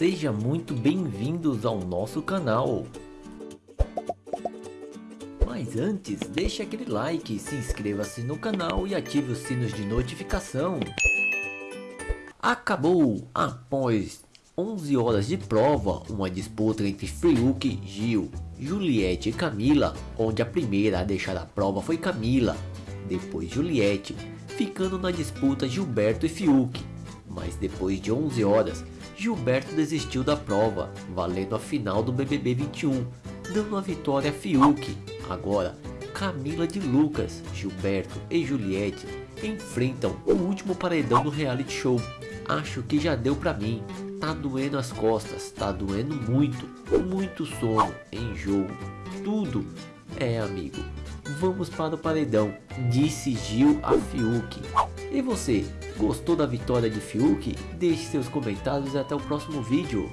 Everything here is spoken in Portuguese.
Seja muito bem-vindos ao nosso canal. Mas antes, deixe aquele like, se inscreva-se no canal e ative os sinos de notificação. Acabou! Após 11 horas de prova, uma disputa entre Fiuk, Gil, Juliette e Camila, onde a primeira a deixar a prova foi Camila, depois Juliette, ficando na disputa Gilberto e Fiuk. Mas depois de 11 horas, Gilberto desistiu da prova, valendo a final do BBB 21, dando a vitória a Fiuk. Agora, Camila de Lucas, Gilberto e Juliette enfrentam o último paredão do reality show. Acho que já deu pra mim. Tá doendo as costas, tá doendo muito, muito sono, enjoo, tudo. É amigo, vamos para o paredão, disse Gil a Fiuk. E você, gostou da vitória de Fiuk? Deixe seus comentários e até o próximo vídeo.